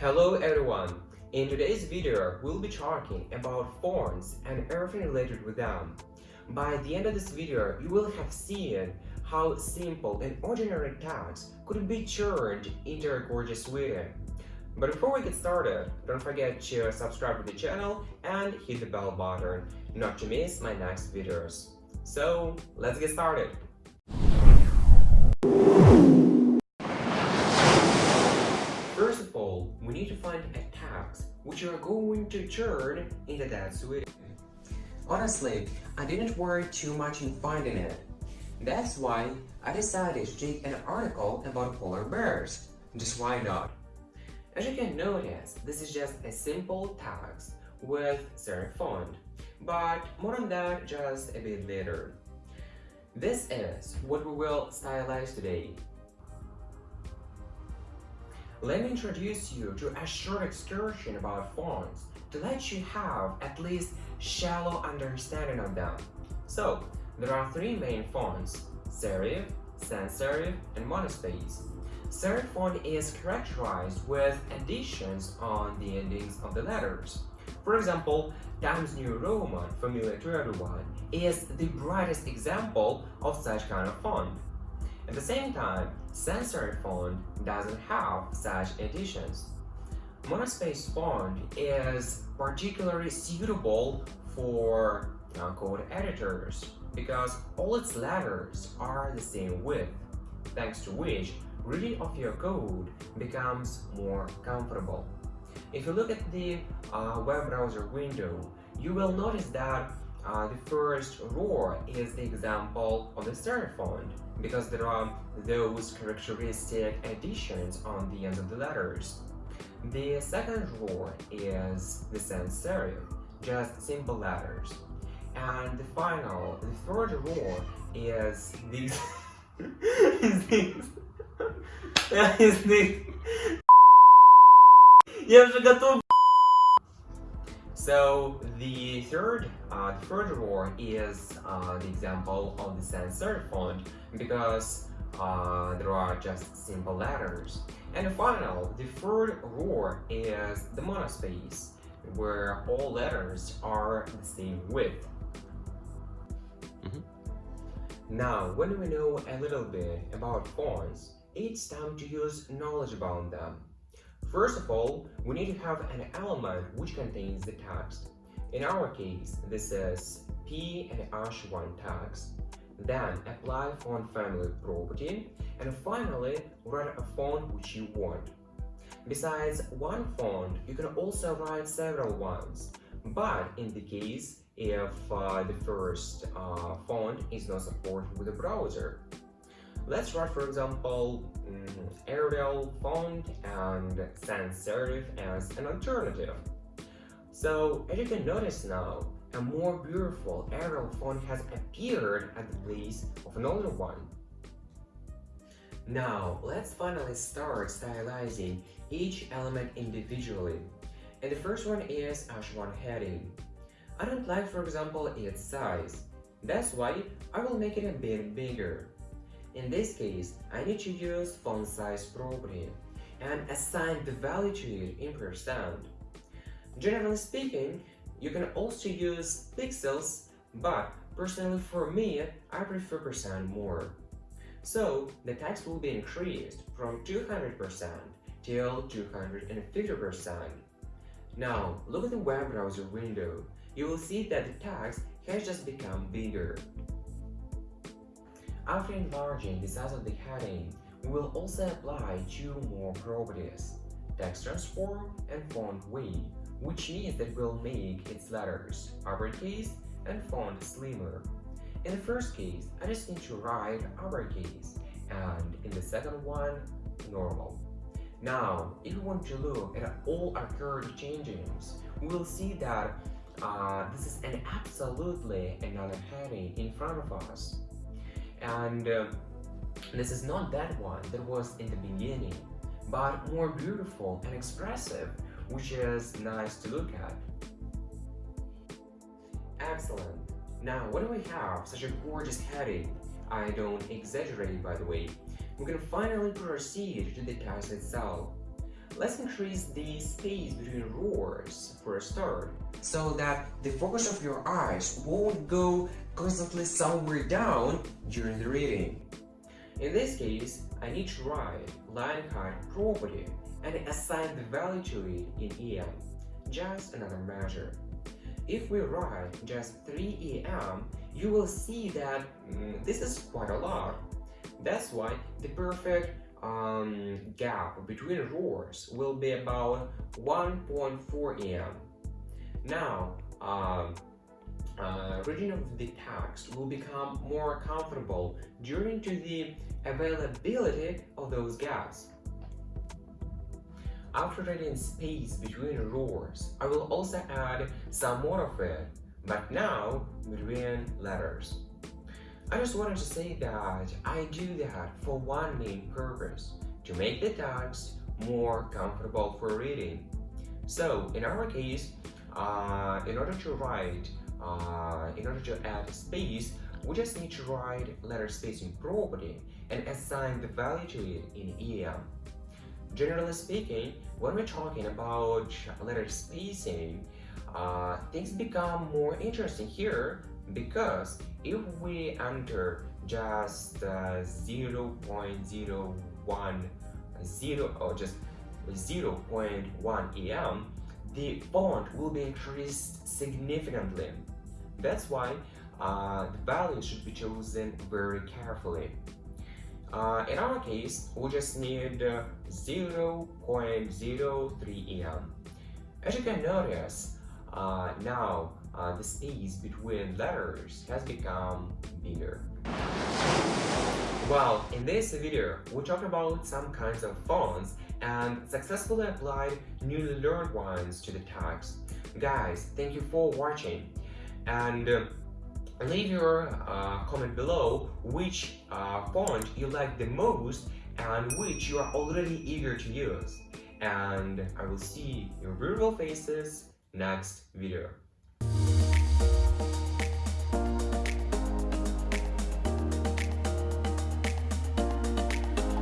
Hello everyone! In today's video, we'll be talking about fonts and everything related with them. By the end of this video, you will have seen how simple and ordinary text could be turned into a gorgeous video. But before we get started, don't forget to subscribe to the channel and hit the bell button not to miss my next videos. So, let's get started! Need to find a text which are going to turn into that sweet. Honestly, I didn't worry too much in finding it. That's why I decided to take an article about polar bears. Just why not? As you can notice, this is just a simple text with serif font, but more on that just a bit later. This is what we will stylize today. Let me introduce you to a short excursion about fonts to let you have at least shallow understanding of them. So, there are three main fonts, serif, sans serif, and monospace. Serif font is characterized with additions on the endings of the letters. For example, Times New Roman, familiar to everyone, is the brightest example of such kind of font. At the same time, serif font doesn't have such additions. Monospace font is particularly suitable for uh, code editors because all its letters are the same width, thanks to which reading of your code becomes more comfortable. If you look at the uh, web browser window, you will notice that uh, the first roar is the example of the serif font, because there are those characteristic additions on the ends of the letters. The second roar is the sans serif, just simple letters. And the final, the third roar is the... is these. is the... Я готов... so the third, uh, the third row is uh, the example of the sans serif font because uh, there are just simple letters. And final, the third row is the monospace, where all letters are the same width. Mm -hmm. Now, when we know a little bit about fonts, it's time to use knowledge about them. First of all, we need to have an element which contains the text. In our case, this is P and H1 text. Then apply font family property and finally write a font which you want. Besides one font, you can also write several ones, but in the case if uh, the first uh, font is not supported with the browser. Let's write, for example, um, Arial font and sans serif as an alternative. So, as you can notice now, a more beautiful Arial font has appeared at the place of an older one. Now, let's finally start stylizing each element individually. And the first one is H1 heading. I don't like, for example, its size. That's why I will make it a bit bigger. In this case, I need to use font size property and assign the value to it in percent. Generally speaking, you can also use pixels, but personally for me, I prefer percent more. So the text will be increased from 200% till 250%. Now, look at the web browser window. You will see that the text has just become bigger. After enlarging the size of the heading, we will also apply two more properties, text transform and font weight, which means that we'll make its letters uppercase and font slimmer. In the first case, I just need to write uppercase, and in the second one, normal. Now, if we want to look at all occurred changes, we will see that uh, this is an absolutely another heading in front of us and uh, this is not that one. That was in the beginning but more beautiful and expressive which is nice to look at. Excellent. Now when we have? Such a gorgeous heading. I don't exaggerate by the way. We can finally proceed to the task itself let's increase the space between roars for a start, so that the focus of your eyes won't go constantly somewhere down during the reading. In this case, I need to write line height property and assign the value to it in EM, just another measure. If we write just 3 EM, you will see that mm, this is quite a lot. That's why the perfect um, gap between roars will be about 1.4 EM. Now, um, uh, reading of the text will become more comfortable due to the availability of those gaps. After writing space between roars, I will also add some more of it, but now between letters. I just wanted to say that I do that for one main purpose, to make the text more comfortable for reading. So, in our case, uh, in order to write, uh, in order to add space, we just need to write letter spacing property and assign the value to it in EM. Generally speaking, when we're talking about letter spacing, uh, things become more interesting here because if we enter just uh, 0 0.01 0 or just 0 0.1 em the bond will be increased significantly. That's why uh, the value should be chosen very carefully. Uh, in our case we just need uh, 0.03 em as you can notice uh, now uh, the space between letters has become bigger. Well, in this video, we talked about some kinds of fonts and successfully applied newly learned ones to the text. Guys, thank you for watching and uh, leave your uh, comment below which uh, font you like the most and which you are already eager to use. And I will see your beautiful faces next video.